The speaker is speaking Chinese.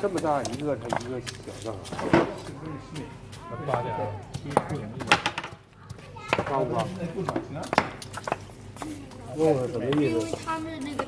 这么大一个，它一个小的。八点，高不高？问问什么意思？他们那个。